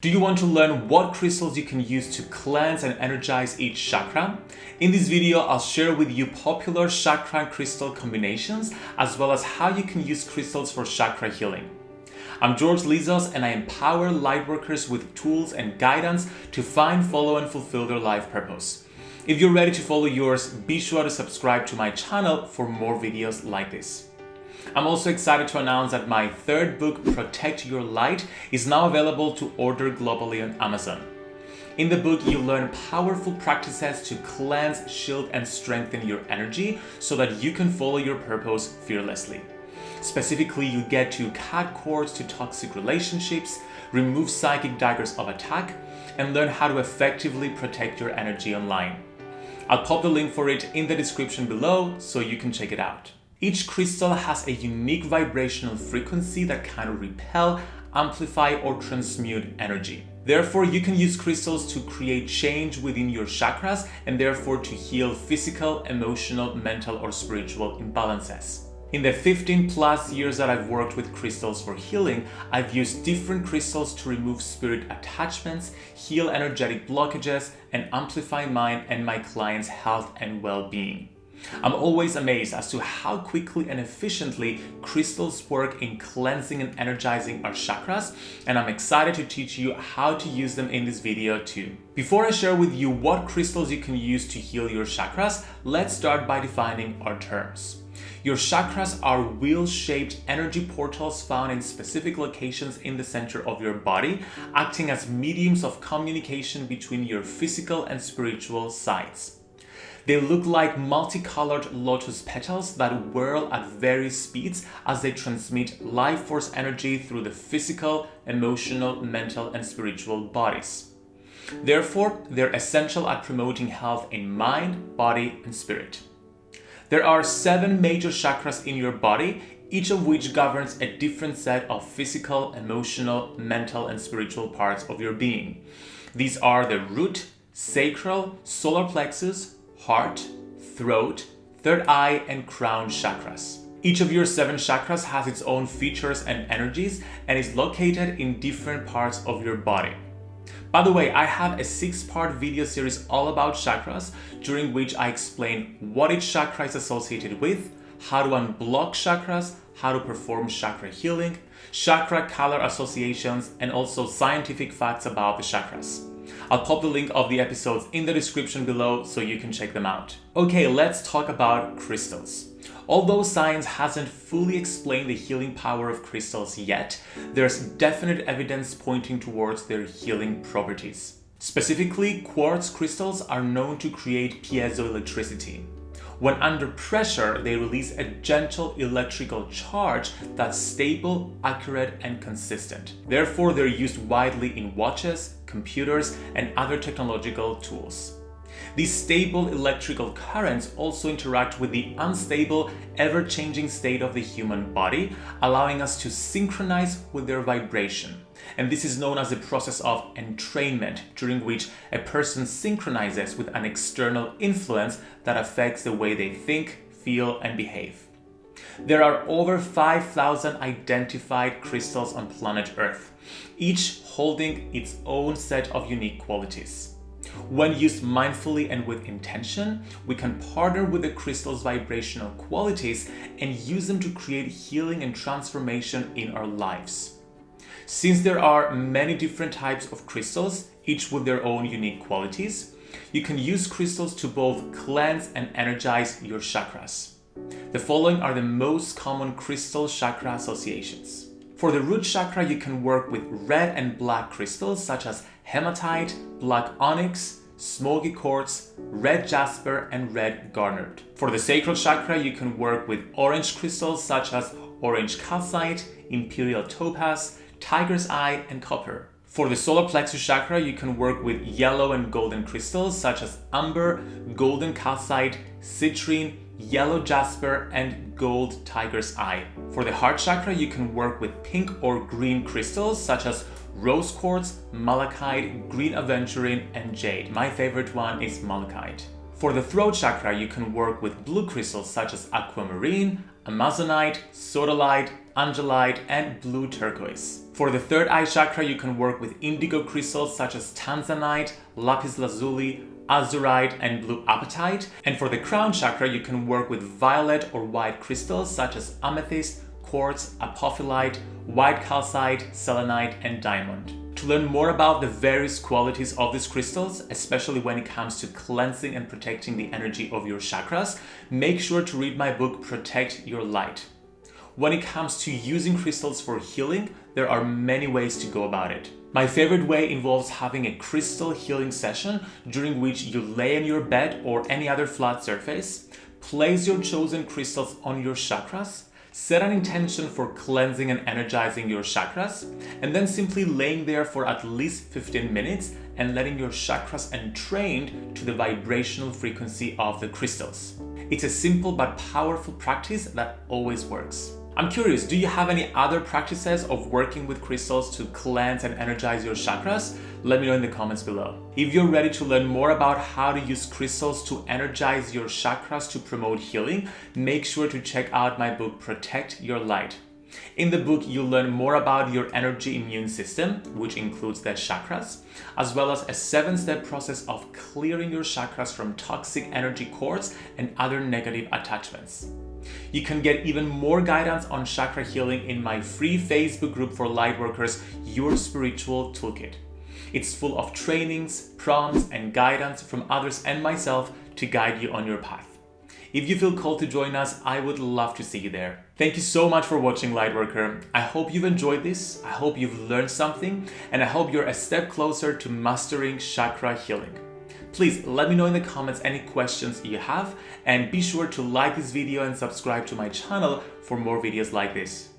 Do you want to learn what crystals you can use to cleanse and energize each chakra? In this video, I'll share with you popular chakra crystal combinations, as well as how you can use crystals for chakra healing. I'm George Lizos and I empower lightworkers with tools and guidance to find, follow and fulfill their life purpose. If you're ready to follow yours, be sure to subscribe to my channel for more videos like this. I'm also excited to announce that my third book, Protect Your Light, is now available to order globally on Amazon. In the book, you learn powerful practices to cleanse, shield, and strengthen your energy so that you can follow your purpose fearlessly. Specifically, you get to cut cords to toxic relationships, remove psychic daggers of attack, and learn how to effectively protect your energy online. I'll pop the link for it in the description below so you can check it out. Each crystal has a unique vibrational frequency that can repel, amplify or transmute energy. Therefore, you can use crystals to create change within your chakras and therefore to heal physical, emotional, mental or spiritual imbalances. In the 15 plus years that I've worked with crystals for healing, I've used different crystals to remove spirit attachments, heal energetic blockages, and amplify mine and my clients' health and well-being. I'm always amazed as to how quickly and efficiently crystals work in cleansing and energizing our chakras and I'm excited to teach you how to use them in this video too. Before I share with you what crystals you can use to heal your chakras, let's start by defining our terms. Your chakras are wheel-shaped energy portals found in specific locations in the center of your body, acting as mediums of communication between your physical and spiritual sides. They look like multicolored lotus petals that whirl at various speeds as they transmit life force energy through the physical, emotional, mental, and spiritual bodies. Therefore, they're essential at promoting health in mind, body, and spirit. There are seven major chakras in your body, each of which governs a different set of physical, emotional, mental, and spiritual parts of your being. These are the root, sacral, solar plexus, heart, throat, third eye, and crown chakras. Each of your seven chakras has its own features and energies and is located in different parts of your body. By the way, I have a six-part video series all about chakras, during which I explain what each chakra is associated with, how to unblock chakras, how to perform chakra healing, chakra color associations, and also scientific facts about the chakras. I'll pop the link of the episodes in the description below so you can check them out. Okay, let's talk about crystals. Although science hasn't fully explained the healing power of crystals yet, there's definite evidence pointing towards their healing properties. Specifically, quartz crystals are known to create piezoelectricity. When under pressure, they release a gentle electrical charge that's stable, accurate, and consistent. Therefore, they're used widely in watches, computers, and other technological tools. These stable electrical currents also interact with the unstable, ever-changing state of the human body, allowing us to synchronize with their vibration. And this is known as the process of entrainment, during which a person synchronizes with an external influence that affects the way they think, feel, and behave. There are over 5,000 identified crystals on planet Earth, each holding its own set of unique qualities. When used mindfully and with intention, we can partner with the crystal's vibrational qualities and use them to create healing and transformation in our lives. Since there are many different types of crystals, each with their own unique qualities, you can use crystals to both cleanse and energize your chakras. The following are the most common crystal chakra associations. For the root chakra, you can work with red and black crystals such as hematite, black onyx, smoky quartz, red jasper, and red garnet. For the sacral chakra, you can work with orange crystals such as orange calcite, imperial topaz, tiger's eye, and copper. For the solar plexus chakra, you can work with yellow and golden crystals such as amber, golden calcite, citrine, yellow jasper, and gold tiger's eye. For the heart chakra, you can work with pink or green crystals such as rose quartz, malachite, green aventurine, and jade. My favorite one is malachite. For the throat chakra, you can work with blue crystals such as aquamarine, amazonite, sodalite, angelite, and blue turquoise. For the third eye chakra, you can work with indigo crystals such as tanzanite, lapis lazuli, azurite, and blue apatite. And for the crown chakra, you can work with violet or white crystals such as amethyst, quartz, apophyllite, white calcite, selenite, and diamond. To learn more about the various qualities of these crystals, especially when it comes to cleansing and protecting the energy of your chakras, make sure to read my book Protect Your Light. When it comes to using crystals for healing, there are many ways to go about it. My favorite way involves having a crystal healing session during which you lay in your bed or any other flat surface, place your chosen crystals on your chakras, Set an intention for cleansing and energizing your chakras, and then simply laying there for at least 15 minutes and letting your chakras entrained to the vibrational frequency of the crystals. It's a simple but powerful practice that always works. I'm curious, do you have any other practices of working with crystals to cleanse and energize your chakras? Let me know in the comments below. If you're ready to learn more about how to use crystals to energize your chakras to promote healing, make sure to check out my book, Protect Your Light. In the book, you'll learn more about your energy immune system, which includes the chakras, as well as a seven-step process of clearing your chakras from toxic energy cords and other negative attachments. You can get even more guidance on chakra healing in my free Facebook group for lightworkers, Your Spiritual Toolkit. It's full of trainings, prompts, and guidance from others and myself to guide you on your path. If you feel called to join us, I would love to see you there. Thank you so much for watching Lightworker. I hope you've enjoyed this, I hope you've learned something, and I hope you're a step closer to mastering chakra healing. Please let me know in the comments any questions you have and be sure to like this video and subscribe to my channel for more videos like this.